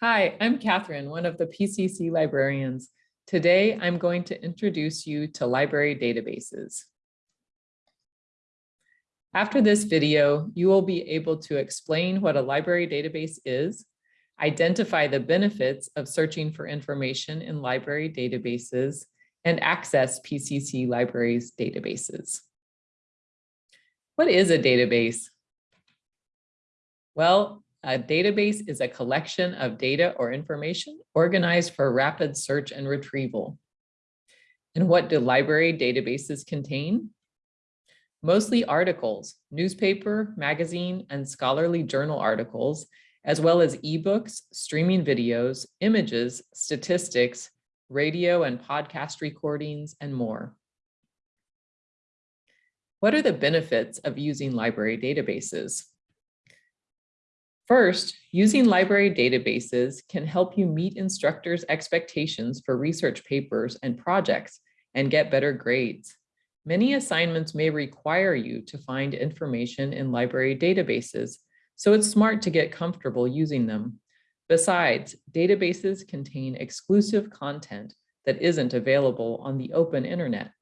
Hi, I'm Catherine, one of the PCC librarians. Today, I'm going to introduce you to library databases. After this video, you will be able to explain what a library database is, identify the benefits of searching for information in library databases, and access PCC libraries databases. What is a database? Well, a database is a collection of data or information organized for rapid search and retrieval. And what do library databases contain? Mostly articles, newspaper, magazine, and scholarly journal articles, as well as ebooks, streaming videos, images, statistics, radio and podcast recordings, and more. What are the benefits of using library databases? First, using library databases can help you meet instructors' expectations for research papers and projects and get better grades. Many assignments may require you to find information in library databases, so it's smart to get comfortable using them. Besides, databases contain exclusive content that isn't available on the open internet.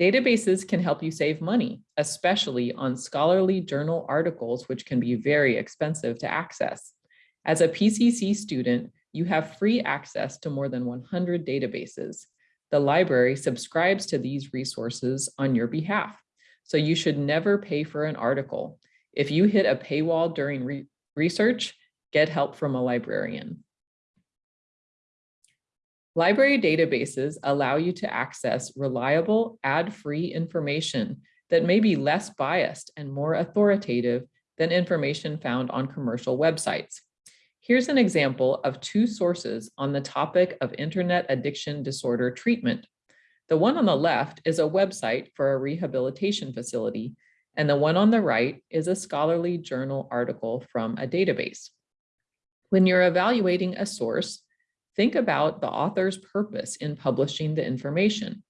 Databases can help you save money, especially on scholarly journal articles, which can be very expensive to access. As a PCC student, you have free access to more than 100 databases. The library subscribes to these resources on your behalf, so you should never pay for an article. If you hit a paywall during re research, get help from a librarian. Library databases allow you to access reliable, ad-free information that may be less biased and more authoritative than information found on commercial websites. Here's an example of two sources on the topic of internet addiction disorder treatment. The one on the left is a website for a rehabilitation facility, and the one on the right is a scholarly journal article from a database. When you're evaluating a source, Think about the author's purpose in publishing the information.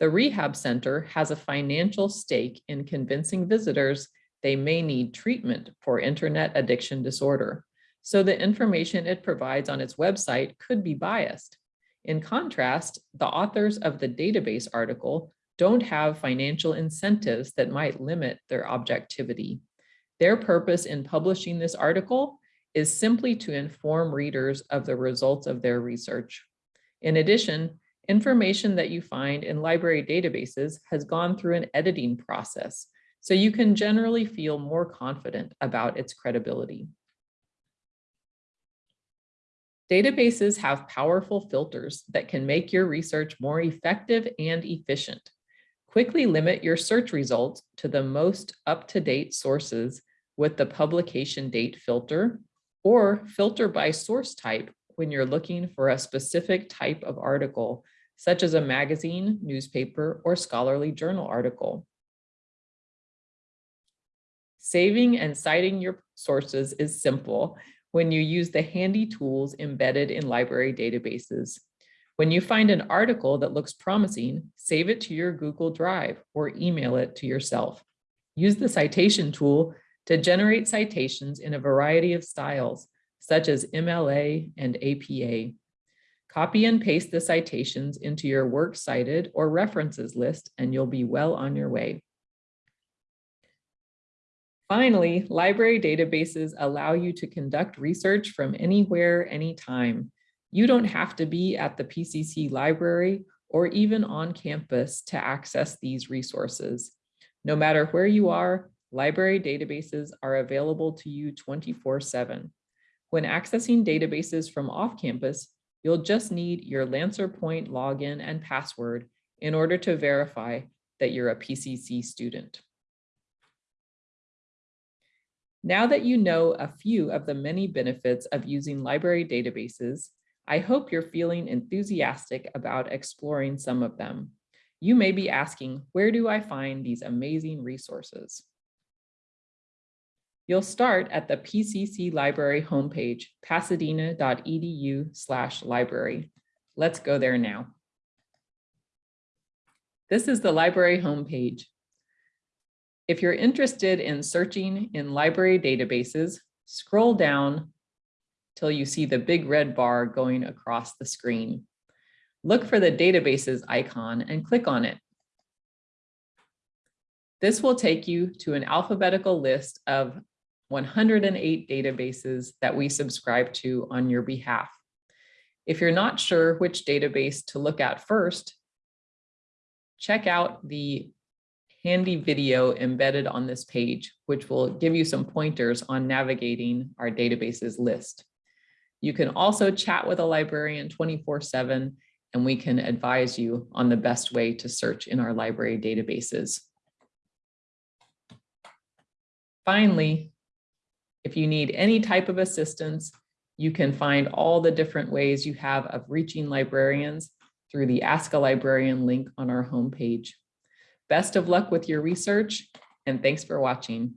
The Rehab Center has a financial stake in convincing visitors they may need treatment for internet addiction disorder. So the information it provides on its website could be biased. In contrast, the authors of the database article don't have financial incentives that might limit their objectivity. Their purpose in publishing this article is simply to inform readers of the results of their research. In addition, information that you find in library databases has gone through an editing process, so you can generally feel more confident about its credibility. Databases have powerful filters that can make your research more effective and efficient. Quickly limit your search results to the most up-to-date sources with the publication date filter or filter by source type when you're looking for a specific type of article, such as a magazine, newspaper, or scholarly journal article. Saving and citing your sources is simple when you use the handy tools embedded in library databases. When you find an article that looks promising, save it to your Google Drive or email it to yourself. Use the citation tool to generate citations in a variety of styles, such as MLA and APA. Copy and paste the citations into your works cited or references list, and you'll be well on your way. Finally, library databases allow you to conduct research from anywhere, anytime. You don't have to be at the PCC library or even on campus to access these resources. No matter where you are, Library databases are available to you 24-7. When accessing databases from off-campus, you'll just need your LancerPoint login and password in order to verify that you're a PCC student. Now that you know a few of the many benefits of using library databases, I hope you're feeling enthusiastic about exploring some of them. You may be asking, where do I find these amazing resources? You'll start at the PCC Library homepage, pasadena.edu slash library. Let's go there now. This is the library homepage. If you're interested in searching in library databases, scroll down till you see the big red bar going across the screen. Look for the databases icon and click on it. This will take you to an alphabetical list of 108 databases that we subscribe to on your behalf. If you're not sure which database to look at first, check out the handy video embedded on this page, which will give you some pointers on navigating our databases list. You can also chat with a librarian 24 seven, and we can advise you on the best way to search in our library databases. Finally, if you need any type of assistance, you can find all the different ways you have of reaching librarians through the Ask a Librarian link on our homepage. Best of luck with your research and thanks for watching.